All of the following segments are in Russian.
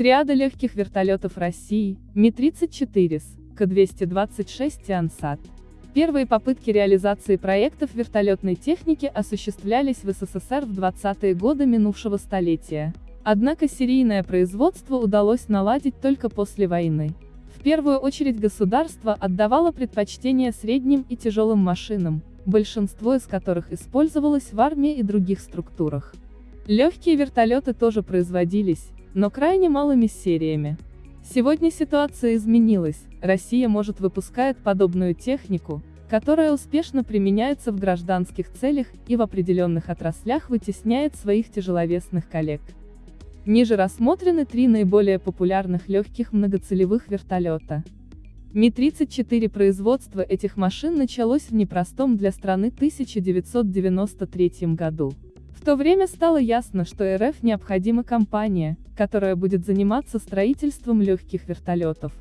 Триада легких вертолетов России, Ми-34С, К-226 Тиансат. Первые попытки реализации проектов вертолетной техники осуществлялись в СССР в 20-е годы минувшего столетия. Однако серийное производство удалось наладить только после войны. В первую очередь государство отдавало предпочтение средним и тяжелым машинам, большинство из которых использовалось в армии и других структурах. Легкие вертолеты тоже производились, но крайне малыми сериями. Сегодня ситуация изменилась, Россия может выпускает подобную технику, которая успешно применяется в гражданских целях и в определенных отраслях вытесняет своих тяжеловесных коллег. Ниже рассмотрены три наиболее популярных легких многоцелевых вертолета. Ми-34 производство этих машин началось в непростом для страны 1993 году. В то время стало ясно, что РФ необходима компания, которая будет заниматься строительством легких вертолетов.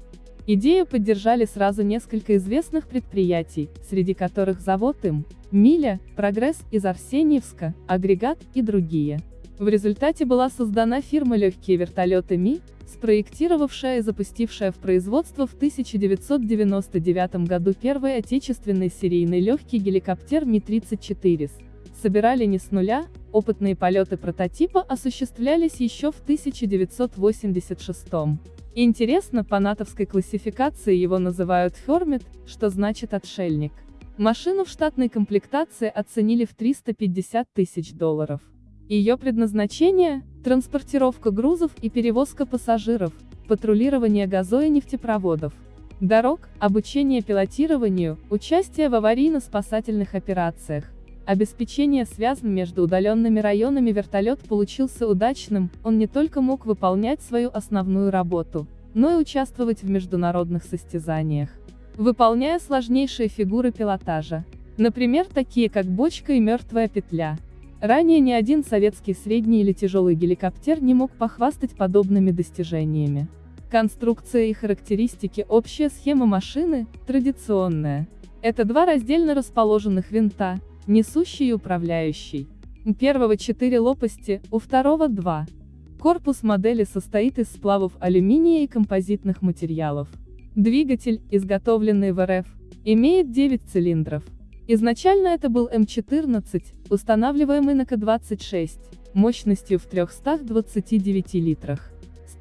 Идею поддержали сразу несколько известных предприятий, среди которых завод им, Миля, Прогресс из Арсеньевска, Агрегат и другие. В результате была создана фирма «Легкие вертолеты Ми», спроектировавшая и запустившая в производство в 1999 году первый отечественный серийный легкий геликоптер Ми-34 собирали не с нуля, опытные полеты прототипа осуществлялись еще в 1986 Интересно, по натовской классификации его называют Хермит, что значит отшельник. Машину в штатной комплектации оценили в 350 тысяч долларов. Ее предназначение – транспортировка грузов и перевозка пассажиров, патрулирование газо и нефтепроводов, дорог, обучение пилотированию, участие в аварийно-спасательных операциях, Обеспечение связан между удаленными районами вертолет получился удачным, он не только мог выполнять свою основную работу, но и участвовать в международных состязаниях, выполняя сложнейшие фигуры пилотажа. Например, такие как бочка и мертвая петля. Ранее ни один советский средний или тяжелый геликоптер не мог похвастать подобными достижениями. Конструкция и характеристики Общая схема машины, традиционная. Это два раздельно расположенных винта, несущий и управляющий. У первого четыре лопасти, у второго два. Корпус модели состоит из сплавов алюминия и композитных материалов. Двигатель, изготовленный в РФ, имеет 9 цилиндров. Изначально это был М14, устанавливаемый на К-26, мощностью в 329 литрах.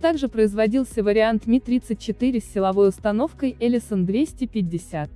Также производился вариант Ми-34 с силовой установкой Ellison 250.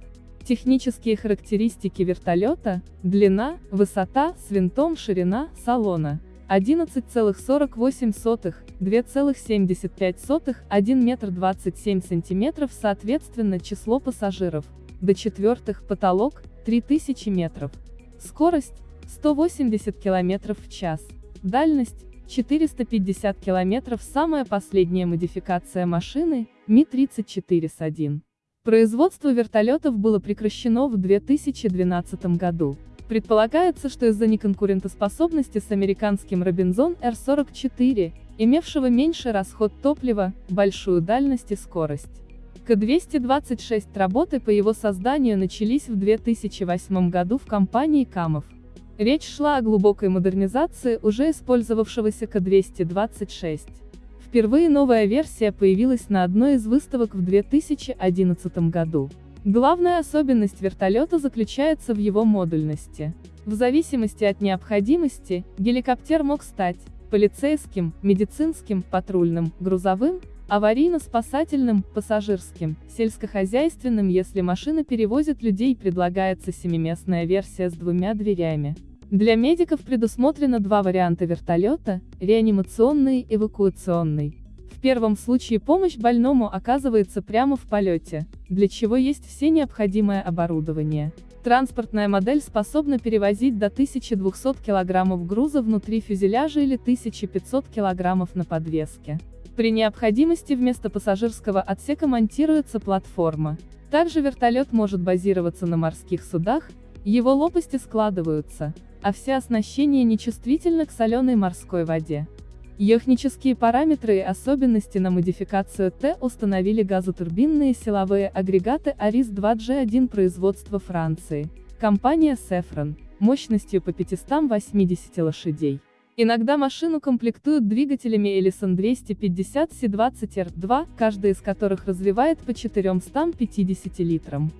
Технические характеристики вертолета, длина, высота, с винтом ширина, салона. 11,48, 2,75, 1 метр 27 сантиметров соответственно число пассажиров, до четвертых потолок, 3000 метров. Скорость, 180 км в час. Дальность, 450 км самая последняя модификация машины, Ми-34 с 1. Производство вертолетов было прекращено в 2012 году. Предполагается, что из-за неконкурентоспособности с американским Робинзон R-44, имевшего меньший расход топлива, большую дальность и скорость. К-226 работы по его созданию начались в 2008 году в компании Камов. Речь шла о глубокой модернизации уже использовавшегося К-226. Впервые новая версия появилась на одной из выставок в 2011 году. Главная особенность вертолета заключается в его модульности. В зависимости от необходимости, геликоптер мог стать полицейским, медицинским, патрульным, грузовым, аварийно-спасательным, пассажирским, сельскохозяйственным если машина перевозит людей предлагается семиместная версия с двумя дверями. Для медиков предусмотрено два варианта вертолета, реанимационный и эвакуационный. В первом случае помощь больному оказывается прямо в полете, для чего есть все необходимое оборудование. Транспортная модель способна перевозить до 1200 кг груза внутри фюзеляжа или 1500 кг на подвеске. При необходимости вместо пассажирского отсека монтируется платформа. Также вертолет может базироваться на морских судах, его лопасти складываются, а все оснащение нечувствительно к соленой морской воде. Йохнические параметры и особенности на модификацию Т установили газотурбинные силовые агрегаты АРИС-2G1 производства Франции, компания Sefron, мощностью по 580 лошадей. Иногда машину комплектуют двигателями Ellison 250 C20R2, каждый из которых развивает по 450 литрам.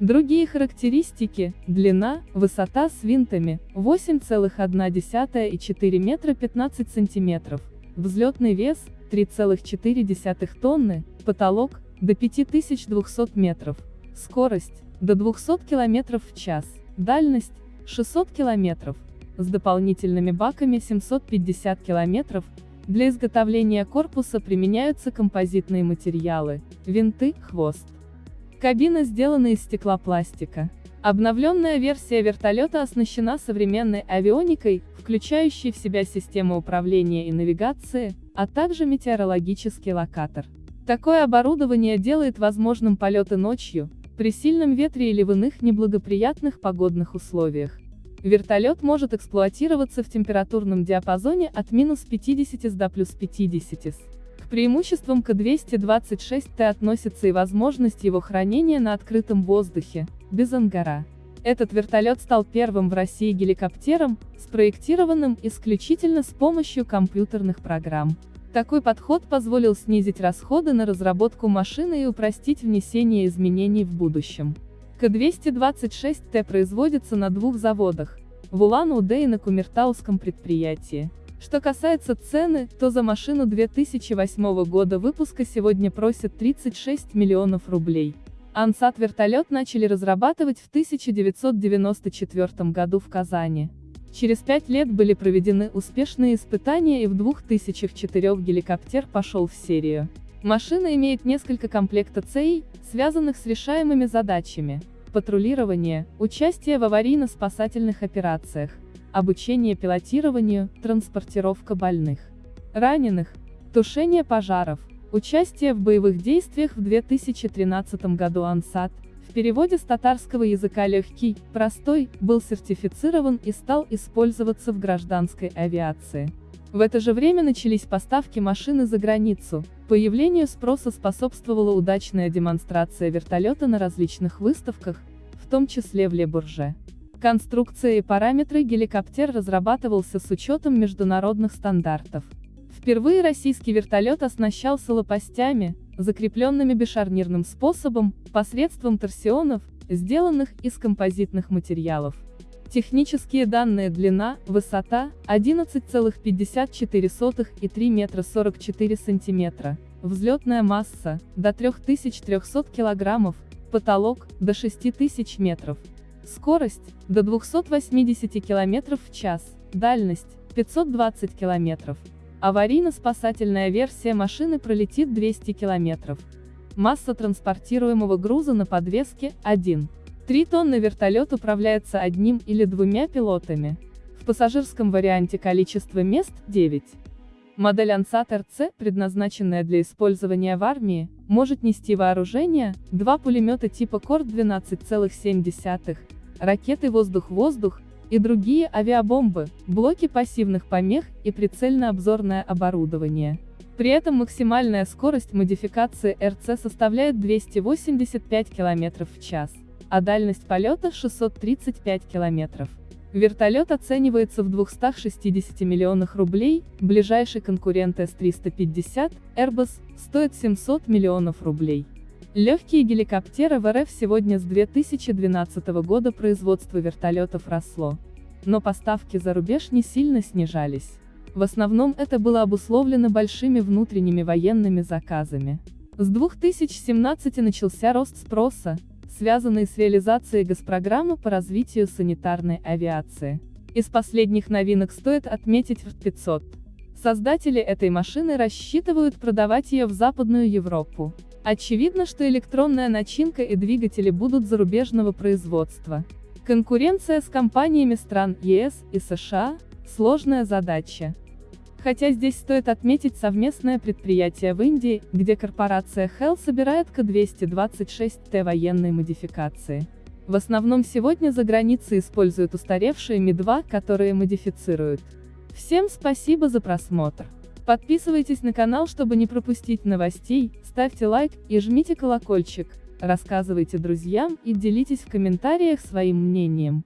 Другие характеристики – длина, высота с винтами – 8,1 и 4 метра 15 сантиметров, взлетный вес – 3,4 тонны, потолок – до 5200 метров, скорость – до 200 км в час, дальность – 600 км, с дополнительными баками 750 км, для изготовления корпуса применяются композитные материалы, винты, хвост. Кабина сделана из стеклопластика. Обновленная версия вертолета оснащена современной авионикой, включающей в себя систему управления и навигации, а также метеорологический локатор. Такое оборудование делает возможным полеты ночью, при сильном ветре или в иных неблагоприятных погодных условиях. Вертолет может эксплуатироваться в температурном диапазоне от минус 50 до плюс 50 преимуществам К-226Т относится и возможность его хранения на открытом воздухе, без ангара. Этот вертолет стал первым в России геликоптером, спроектированным исключительно с помощью компьютерных программ. Такой подход позволил снизить расходы на разработку машины и упростить внесение изменений в будущем. К-226Т производится на двух заводах, в Улан-Удэ и на Кумертауском предприятии. Что касается цены, то за машину 2008 года выпуска сегодня просят 36 миллионов рублей. Ансат вертолет начали разрабатывать в 1994 году в Казани. Через пять лет были проведены успешные испытания и в 2004 геликоптер пошел в серию. Машина имеет несколько комплектов целей, связанных с решаемыми задачами. Патрулирование, участие в аварийно-спасательных операциях, обучение пилотированию, транспортировка больных, раненых, тушение пожаров, участие в боевых действиях в 2013 году Ансат, в переводе с татарского языка «легкий», «простой», был сертифицирован и стал использоваться в гражданской авиации. В это же время начались поставки машины за границу, появлению спроса способствовала удачная демонстрация вертолета на различных выставках, в том числе в Ле-Бурже. Конструкция и параметры геликоптер разрабатывался с учетом международных стандартов. Впервые российский вертолет оснащался лопастями, закрепленными бешарнирным способом, посредством торсионов, сделанных из композитных материалов. Технические данные длина, высота, 11,54 и 3 метра 44 сантиметра, взлетная масса, до 3300 килограммов, потолок, до 6000 метров. Скорость – до 280 км в час, дальность – 520 км. Аварийно-спасательная версия машины пролетит 200 км. Масса транспортируемого груза на подвеске – 1. 3 тонны вертолет управляется одним или двумя пилотами. В пассажирском варианте количество мест – 9. Модель Ansat RC, предназначенная для использования в армии, может нести вооружение, два пулемета типа Корд 12,7, ракеты «Воздух-воздух» и другие авиабомбы, блоки пассивных помех и прицельно-обзорное оборудование. При этом максимальная скорость модификации РЦ составляет 285 км в час, а дальность полета 635 км. Вертолет оценивается в 260 миллионах рублей, ближайший конкурент С-350, Airbus, стоит 700 миллионов рублей. Легкие геликоптеры в РФ сегодня с 2012 года производство вертолетов росло. Но поставки за рубеж не сильно снижались. В основном это было обусловлено большими внутренними военными заказами. С 2017 начался рост спроса, связанный с реализацией госпрограммы по развитию санитарной авиации. Из последних новинок стоит отметить ВРТ-500. Создатели этой машины рассчитывают продавать ее в Западную Европу. Очевидно, что электронная начинка и двигатели будут зарубежного производства. Конкуренция с компаниями стран ЕС и США – сложная задача. Хотя здесь стоит отметить совместное предприятие в Индии, где корпорация Hell собирает К-226Т военной модификации. В основном сегодня за границей используют устаревшие Ми-2, которые модифицируют. Всем спасибо за просмотр. Подписывайтесь на канал, чтобы не пропустить новостей, ставьте лайк и жмите колокольчик, рассказывайте друзьям и делитесь в комментариях своим мнением.